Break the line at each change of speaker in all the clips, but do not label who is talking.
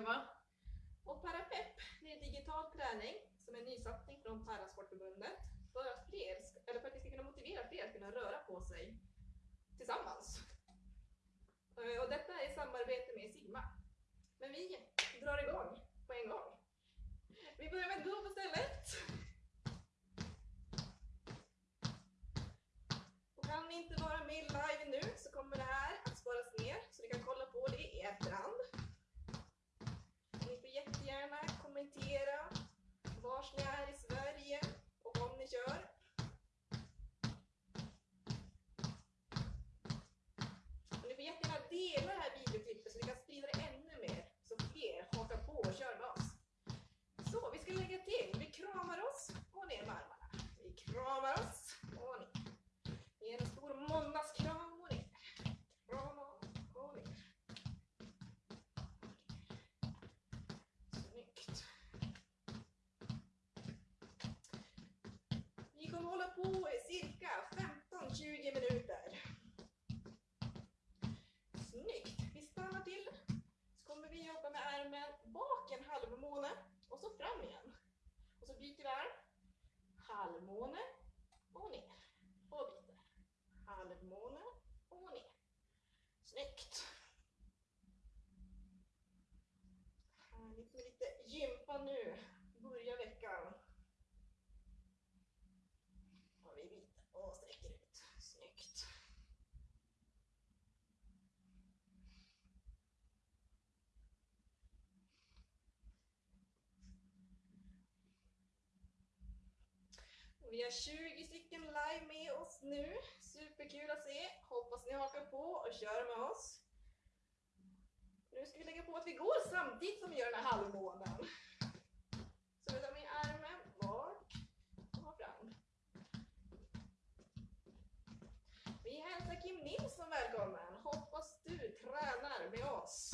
Eva. Och Parapepp, det är digital träning som är en nysatsning från Parasportförbundet för att, fler, eller för att vi ska kunna motivera fler att kunna röra på sig tillsammans. Eh, och detta är i samarbete med Sigma. Men vi drar igång på en gång. Vi börjar med att gå på stället. Och kan ni inte vara med live nu så kommer det här att sparas ner så ni kan kolla på det i efterhand. Ni får jättegärna kommentera vars ni är i Sverige och om ni kör. Och ni får jättegärna dela det här videoklippet så ni kan sprida det ännu mer så fler hakar på och kör med oss. Så, vi ska lägga till. Vi kramar oss och ner med armarna. Vi kramar oss och ner. Ge en stor måndagskram och ner. Krama och ner. Snyggt. Vi kommer hålla på i cirka 15-20 minuter. Snyggt. Vi stannar till. Så kommer vi jobba med armen bak en halvmåne och så fram igen. Och så byter vi arm. Halvmåne och ner. Och byter. Halvmåne och ner. Snyggt. Härligt med lite gympa nu. Börja veckan. Och vi byter och sträcker ut. Snyggt. Vi har 20 stycken live med oss nu. Superkul att se. Hoppas ni hakar på och kör med oss. Nu ska vi lägga på att vi går samtidigt som vi gör den här halvmånen. Så vi tar med armen bak och fram. Vi hälsar Kim Nilsson välkommen. Hoppas du tränar med oss.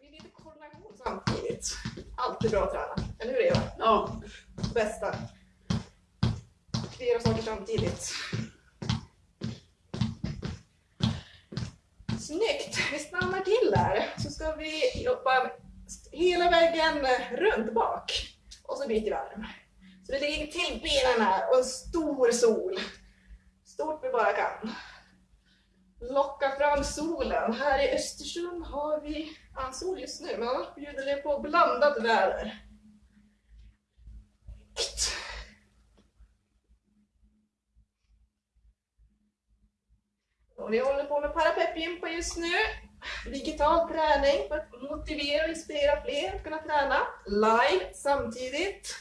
Vi är lite koordination samtidigt. Alltid bra att träna. Eller hur Eva?
Ja,
Bästa. Flera saker samtidigt. Snyggt! Vi stannar till där. Så ska vi jobba hela vägen runt bak. Och så byter vi arm. Så vi lägger till benen här och en stor sol. Stort vi bara kan. Locka fram solen. Här i Östersund har vi ja, sol just nu, men annars bjuder det på blandat väder. Och vi håller på med parapeppgympa just nu. Digital träning för att motivera och inspirera fler att kunna träna live samtidigt.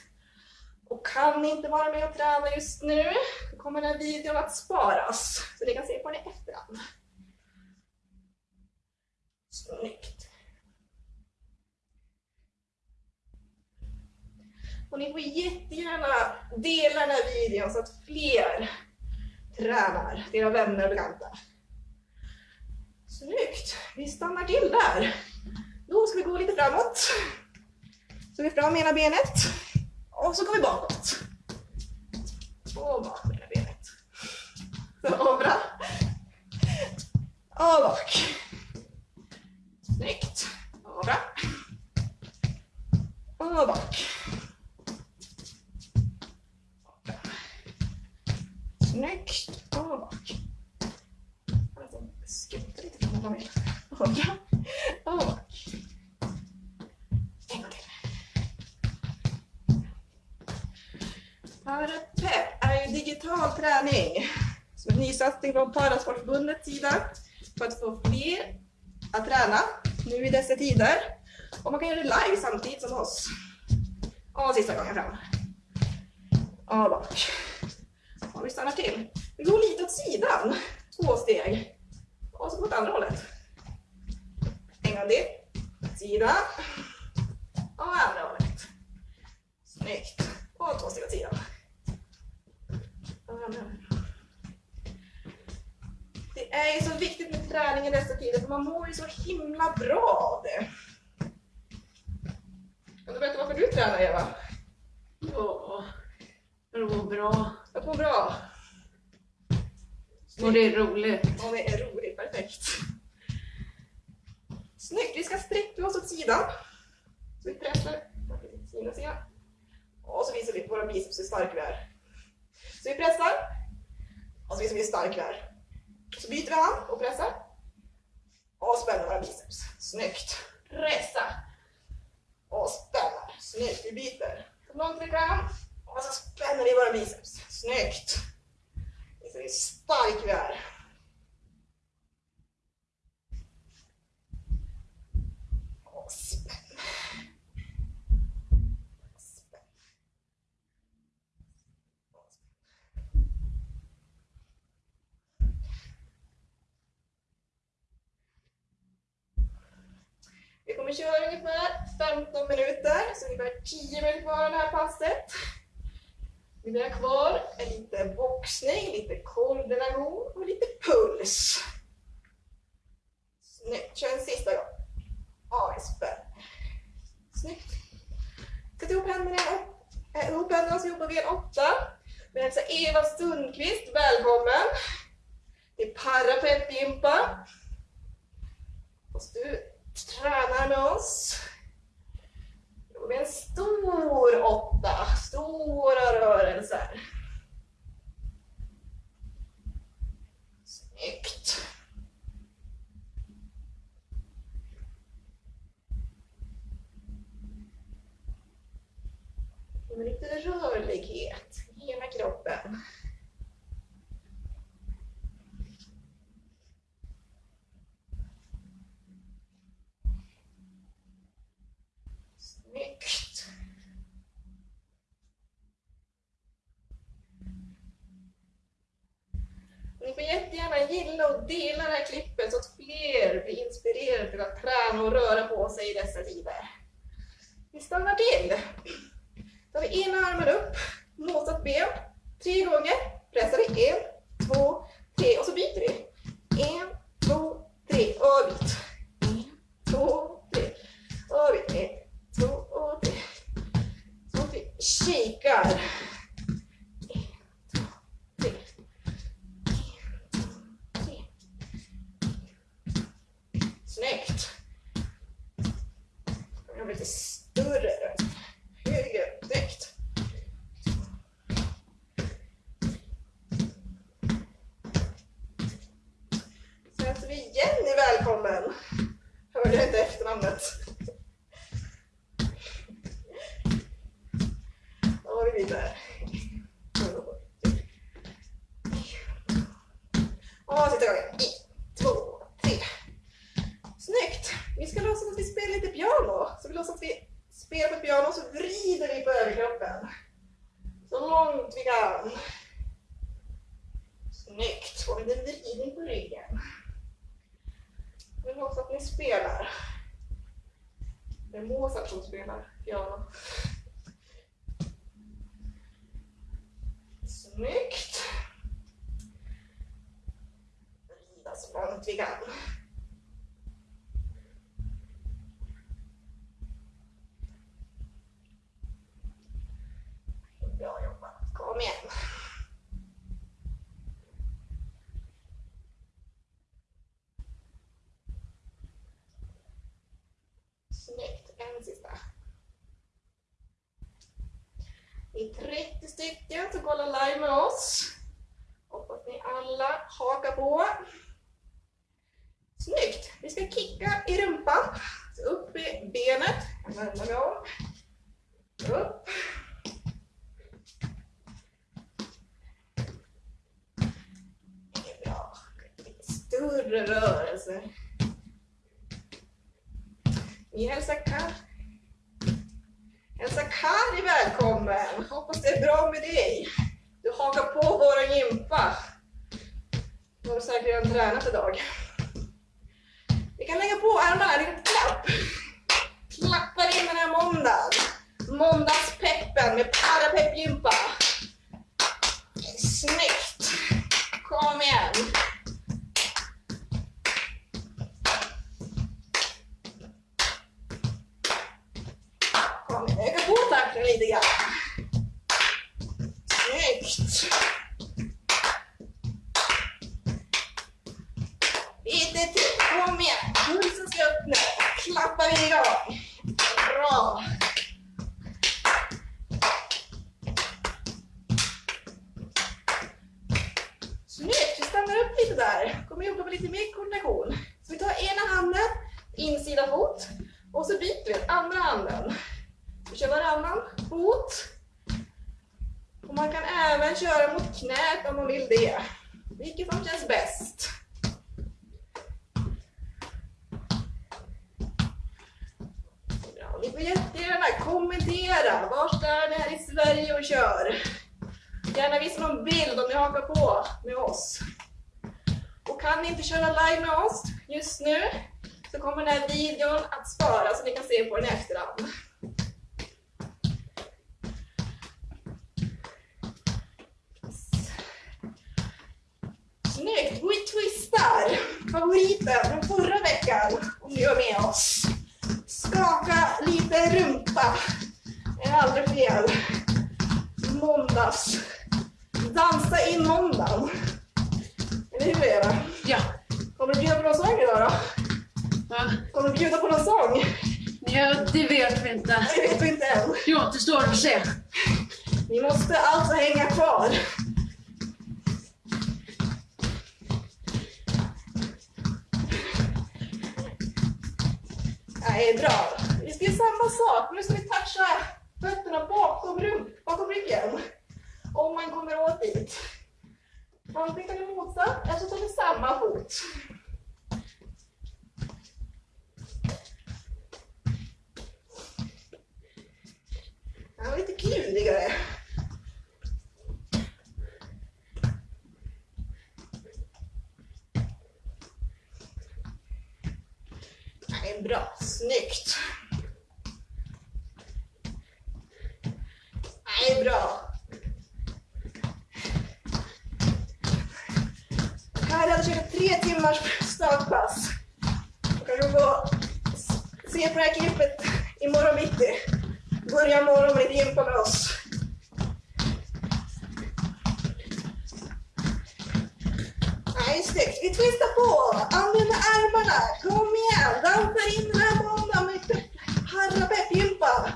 Och kan ni inte vara med och träna just nu, då kommer den här videon att sparas. Så ni kan se på den i efterhand. Snyggt. Och ni får jättegärna dela den här videon så att fler tränar, era vänner och bekanta. Snyggt! Vi stannar till där. Då ska vi gå lite framåt. Så vi fram ena benet. Och så går vi bakåt. Och bak med ena benet. Så bra. Och bak. Snyggt. Och bra. Och bak. Snyggt. Och bak. Alltså, skutta lite fram och bak. Och bra. Och bak. En gång till. Parapepp är ju digital träning. Som en nysatsning från Parasportförbundets sida för att få fler att träna nu i dessa tider. Och man kan göra det live samtidigt som oss. Och sista gången fram. Och bak. Om vi stannar till. Vi går lite åt sidan. Två steg. Och så åt andra hållet. En gång till. Sida. Och andra hållet. Snyggt. Och två steg åt sidan. Det är ju så viktigt med träning i dessa tider för man mår ju så himla bra av det. Kan du berätta varför du tränar Eva?
ja. Det var bra.
Mår bra.
Och det är roligt.
Och det är roligt, perfekt. Snyggt, vi ska sträcka oss åt sidan. Så vi pressar. Och så visar vi på våra biceps hur starka vi är. Så vi pressar. Och så visar vi hur starka vi är. Så byter vi hand och pressar. Och spänner våra biceps. Snyggt. Pressa. Och spänner. Snyggt, vi byter. Så långt vi kan. Och så spänner vi våra biceps. Snyggt. Det hur stark vi är. Och. Spänn. Och spänn. Vi kommer köra ungefär 15 minuter, så ungefär 10 minuter kvar av det här passet. Vi har kvar är lite boxning, lite koordination och lite puls. Snyggt, kör en sista gång. Ja. Snyggt. Sätt ihop händerna, äh, ihop händerna så jobbar vi en åtta. Vi hälsar Eva Sundqvist välkommen till parapetgympa. Och du tränar med oss. Då vi en stor åtta, stora rörelser. Snyggt. Med lite rörlighet i hela kroppen. Snyggt. Ni får gilla och dela det här klippet så att fler blir inspirerade till att träna och röra på sig i dessa tider. Vi stannar till. Då Tar vi ena armen upp, motsatt ben, tre gånger. Pressar vi. En, två, tre och så byter vi. En, två, tre och byt. En, två, tre och byt. En, två och tre. Så att vi kikar. Vi. Och sista gången. En, två, tre. Snyggt! Vi ska låtsas att vi spelar lite piano. Så vi låtsas att vi spelar på ett piano och så vrider vi på överkroppen. Så långt vi kan. Snyggt! Och en liten vridning på ryggen. Vi låtsas att ni spelar. Det är Mozart som spelar piano. Snyggt! Vrida så långt vi kan. Bra jobbat. Kom igen. Snyggt. En sista. Vi är 30 stycken som kollar live med oss. Hoppas ni alla hakar på. Snyggt! Vi ska kicka i rumpan. Så upp i benet. Jag vänder mig om. Upp. Det är bra. Lite större rörelse. Vi hälsar kanske Hälsa Kari välkommen. Hoppas det är bra med dig. Du hakar på våra gympa. Du har säkert redan tränat idag. Vi kan lägga på armarna, en klapp. Klappar in den här måndagen. Måndagspeppen med parapeppgympa. Snyggt! Kom igen! den lite grann. Snyggt! Lite till, kom igen. Pulsen ska upp nu. Klappar vi igång. Bra. Snyggt, vi stannar upp lite där. Kommer jobba med lite mer koordination. Så vi tar ena handen, insida fot och så byter vi andra handen. Vi kör varannan fot. Och man kan även köra mot knät om man vill det. Vilket som känns bäst. Ja, ni får jättegärna kommentera. Var är ni här i Sverige och kör? Gärna visa någon bild om ni hakar på med oss. Och kan ni inte köra live med oss just nu så kommer den här videon att sparas så ni kan se på den i efterhand. We twistar! Favoriten från förra veckan, om ni var med oss. Skaka lite rumpa. Det är aldrig fel. Måndags. Dansa in måndagen. Eller hur Eva?
Ja.
Kommer du bjuda på någon sång idag då?
Va?
Kommer du bjuda på någon sång?
Ja, det vet vi inte.
Det vet vi inte än.
Det återstår att se.
Ni måste alltså hänga kvar. Nej, bra. Vi ska göra samma sak. Nu ska vi toucha fötterna bakom, rump, bakom ryggen. Om man kommer åt dit. Antingen tar vi motsatt eller så tar vi samma fot. Det var lite klurigare. Nej, bra. Snyggt. Nej, bra. Här hade kört ett tre timmars stödpass. Då kan du gå se på det här klippet imorgon bitti. Börja morgon med lite gympa med oss. Nej, snyggt. Vi twistar på. Använder armarna. Kom igen. Dansa in den här måndagen med harra peppgympa.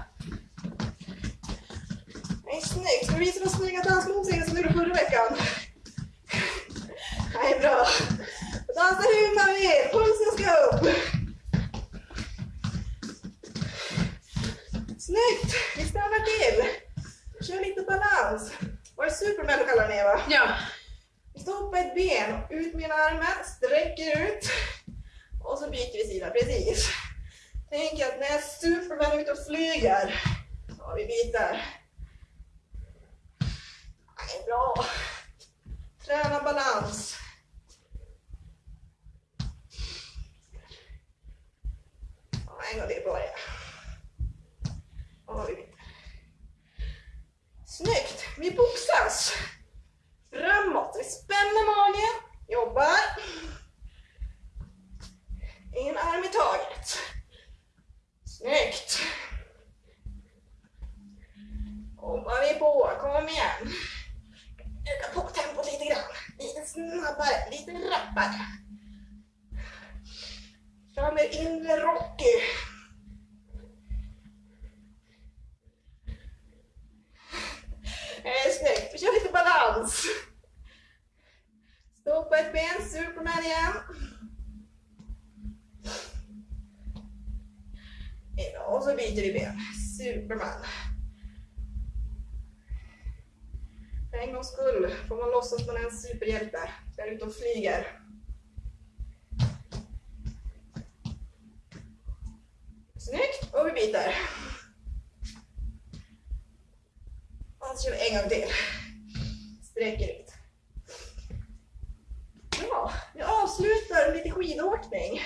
Nej, snyggt. Ska vi visa de snygga dansmovesen som du gjorde förra veckan? Nej, bra. Dansa hur man vill. Pulsen ska upp. Balans. Vad är Superman du kallar den Eva?
Ja.
Vi stoppar ett ben, ut med armen, sträcker ut. Och så byter vi sida, precis. Tänk att när Superman är ute och flyger. Ja, vi byter. Nej, bra. Träna balans. En gång till bara. Ja, vi byter. Snyggt! Vi boxas. Framåt. Vi spänner magen. Jobbar. En arm i taget. Snyggt. Jobbar vi på. Kom igen. Öka på tempot lite grann. Lite snabbare, lite rappare. Fram med inre Rocky. Det är snyggt. Vi kör lite balans. Stoppa ett ben, Superman igen. Ja, Och så byter vi ben. Superman. För en gångs skull får man låtsas man är en superhjälte. Där ute och flyger. Snyggt! Och vi byter. Och så kör vi en gång till. Sträcker ut. Bra, vi avslutar med lite skidåkning.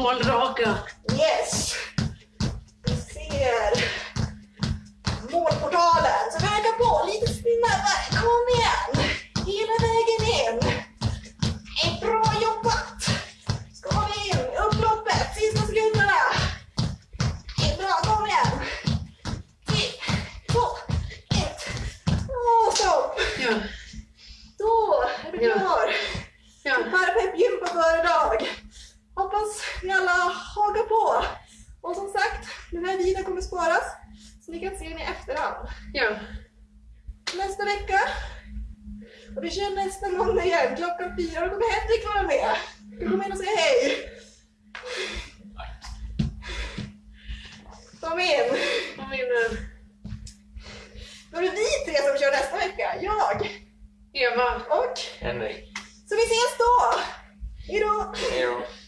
small rock sparas så ni kan se den i efterhand.
Ja.
Nästa vecka, och vi kör nästa måndag igen klockan fyra, då kommer Henrik vara med. Du kommer in och säga hej. Kom in.
Kom in här.
Då är det vi tre som kör nästa vecka. Jag
Eva.
och...
Henrik.
Så vi ses då! Hejdå!
Hej då.